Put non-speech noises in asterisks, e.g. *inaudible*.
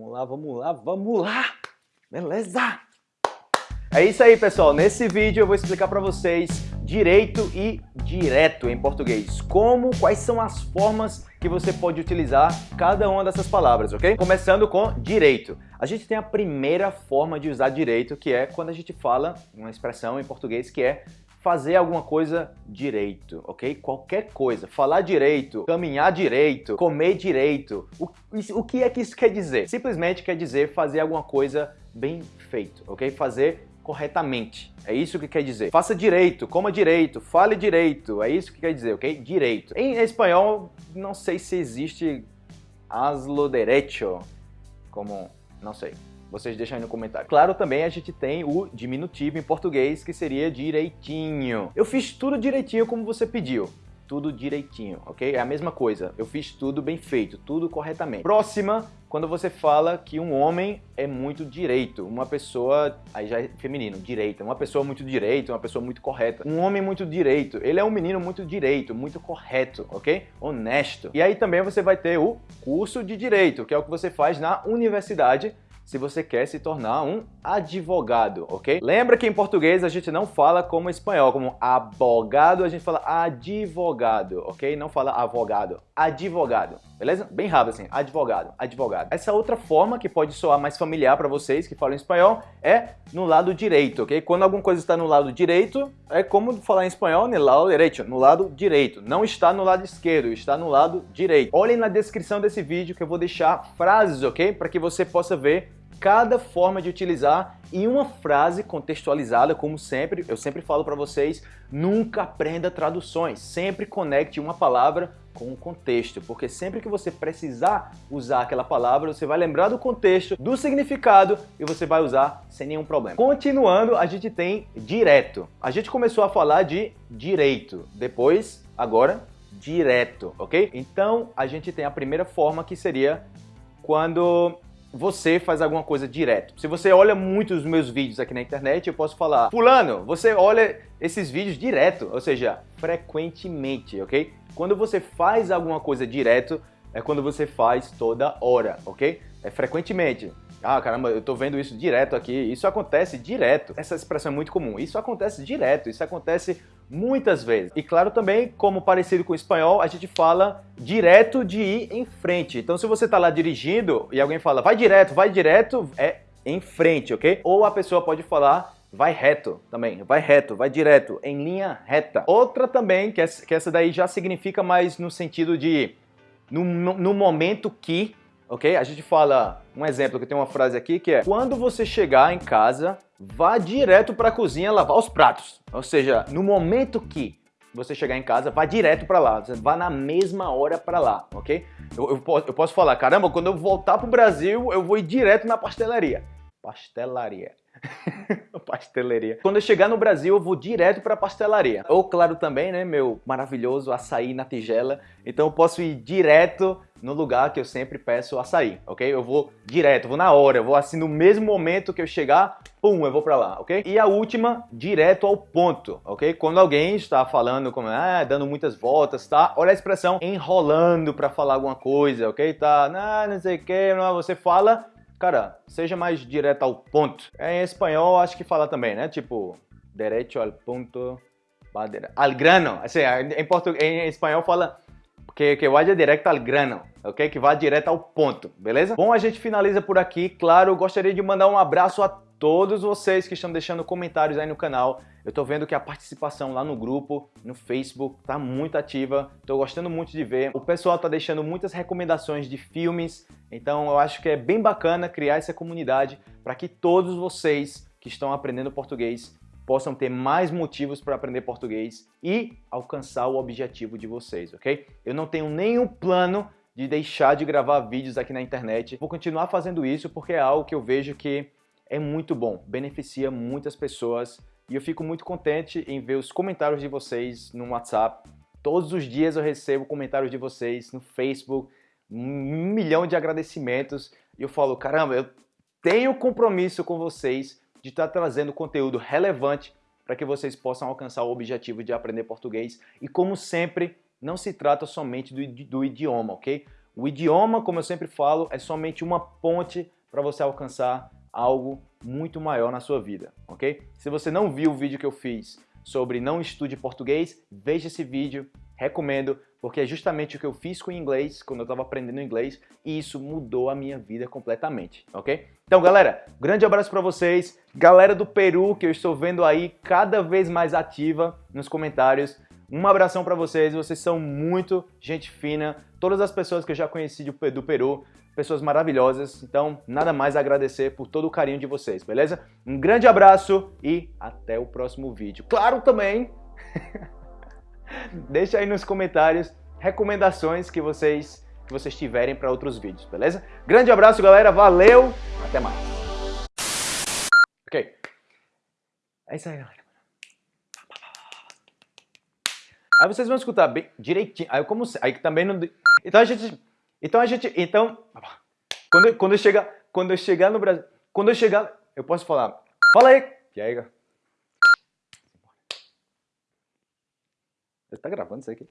Vamos lá, vamos lá, vamos lá! Beleza? É isso aí, pessoal. Nesse vídeo eu vou explicar para vocês direito e direto em português. Como, quais são as formas que você pode utilizar cada uma dessas palavras, ok? Começando com direito. A gente tem a primeira forma de usar direito, que é quando a gente fala uma expressão em português que é fazer alguma coisa direito, ok? Qualquer coisa. Falar direito, caminhar direito, comer direito. O, o que é que isso quer dizer? Simplesmente quer dizer fazer alguma coisa bem feito, ok? Fazer corretamente. É isso que quer dizer. Faça direito, coma direito, fale direito. É isso que quer dizer, ok? Direito. Em espanhol, não sei se existe aslo derecho, como... não sei. Vocês deixam aí no comentário. Claro, também a gente tem o diminutivo em português, que seria direitinho. Eu fiz tudo direitinho como você pediu tudo direitinho, ok? É a mesma coisa, eu fiz tudo bem feito, tudo corretamente. Próxima, quando você fala que um homem é muito direito, uma pessoa, aí já é feminino, direita, uma pessoa muito direito, uma pessoa muito correta. Um homem muito direito, ele é um menino muito direito, muito correto, ok? Honesto. E aí também você vai ter o curso de direito, que é o que você faz na universidade, se você quer se tornar um advogado, ok? Lembra que em português a gente não fala como espanhol, como abogado, a gente fala advogado, ok? Não fala avogado, advogado, beleza? Bem rápido assim, advogado, advogado. Essa outra forma que pode soar mais familiar para vocês que falam espanhol é no lado direito, ok? Quando alguma coisa está no lado direito, é como falar em espanhol, no lado direito, no lado direito. Não está no lado esquerdo, está no lado direito. Olhem na descrição desse vídeo que eu vou deixar frases, ok? Para que você possa ver cada forma de utilizar e uma frase contextualizada, como sempre, eu sempre falo para vocês, nunca aprenda traduções, sempre conecte uma palavra com o contexto, porque sempre que você precisar usar aquela palavra, você vai lembrar do contexto, do significado e você vai usar sem nenhum problema. Continuando, a gente tem direto. A gente começou a falar de direito, depois, agora, direto, ok? Então, a gente tem a primeira forma que seria quando você faz alguma coisa direto. Se você olha muitos dos meus vídeos aqui na internet, eu posso falar, fulano, você olha esses vídeos direto, ou seja, frequentemente, ok? Quando você faz alguma coisa direto, é quando você faz toda hora, ok? É frequentemente. Ah, caramba, eu tô vendo isso direto aqui. Isso acontece direto. Essa expressão é muito comum. Isso acontece direto. Isso acontece muitas vezes. E claro também, como parecido com o espanhol, a gente fala direto de ir em frente. Então se você tá lá dirigindo e alguém fala vai direto, vai direto, é em frente, ok? Ou a pessoa pode falar vai reto também, vai reto, vai direto, em linha reta. Outra também, que essa daí já significa mais no sentido de no, no momento que ok? A gente fala, um exemplo que tem uma frase aqui que é quando você chegar em casa, vá direto para a cozinha lavar os pratos. Ou seja, no momento que você chegar em casa, vá direto para lá, vá na mesma hora para lá, ok? Eu, eu, eu, posso falar, caramba, quando eu voltar pro Brasil, eu vou ir direto na pastelaria. Pastelaria. *laughs* pastelaria. Quando eu chegar no Brasil, eu vou direto para a pastelaria. Ou, claro, também, né, meu maravilhoso açaí na tigela. Então eu posso ir direto no lugar que eu sempre peço açaí, ok? Eu vou direto, vou na hora, eu vou assim no mesmo momento que eu chegar, pum, eu vou para lá, ok? E a última, direto ao ponto, ok? Quando alguém está falando, como, ah, dando muitas voltas, tá? Olha a expressão enrolando para falar alguma coisa, ok? Tá, não, não sei o que, você fala Cara, seja mais direto ao ponto. Em espanhol, acho que fala também, né? Tipo, derecho al punto, al grano. Assim, em, português, em espanhol fala que, vá direto ao grano, ok? Que vá direto ao ponto, beleza? Bom, a gente finaliza por aqui. Claro, gostaria de mandar um abraço a todos vocês que estão deixando comentários aí no canal. Eu tô vendo que a participação lá no grupo, no Facebook, tá muito ativa. Tô gostando muito de ver. O pessoal tá deixando muitas recomendações de filmes. Então eu acho que é bem bacana criar essa comunidade para que todos vocês que estão aprendendo português possam ter mais motivos para aprender português e alcançar o objetivo de vocês, ok? Eu não tenho nenhum plano de deixar de gravar vídeos aqui na internet. Vou continuar fazendo isso porque é algo que eu vejo que é muito bom, beneficia muitas pessoas e eu fico muito contente em ver os comentários de vocês no WhatsApp. Todos os dias eu recebo comentários de vocês no Facebook, um milhão de agradecimentos e eu falo, caramba, eu tenho compromisso com vocês de estar trazendo conteúdo relevante para que vocês possam alcançar o objetivo de aprender português. E como sempre, não se trata somente do, do idioma, ok? O idioma, como eu sempre falo, é somente uma ponte para você alcançar algo muito maior na sua vida, ok? Se você não viu o vídeo que eu fiz sobre não estude português, veja esse vídeo, recomendo, porque é justamente o que eu fiz com o inglês, quando eu estava aprendendo inglês, e isso mudou a minha vida completamente, ok? Então, galera, grande abraço para vocês, galera do Peru, que eu estou vendo aí cada vez mais ativa nos comentários, um abração para vocês, vocês são muito gente fina, todas as pessoas que eu já conheci do Peru, pessoas maravilhosas, então nada mais a agradecer por todo o carinho de vocês, beleza? Um grande abraço e até o próximo vídeo. Claro também, *laughs* *laughs* deixa aí nos comentários recomendações que vocês, que vocês tiverem para outros vídeos, beleza? Grande abraço, galera, valeu, até mais. Ok, é isso aí, galera. Aí vocês vão escutar bem direitinho. Aí como aí também não Então a gente então a gente, então, quando, quando eu chegar, quando eu chegar no Brasil, quando eu chegar, eu posso falar, fala aí, e aí, Você Está grabando, sé que.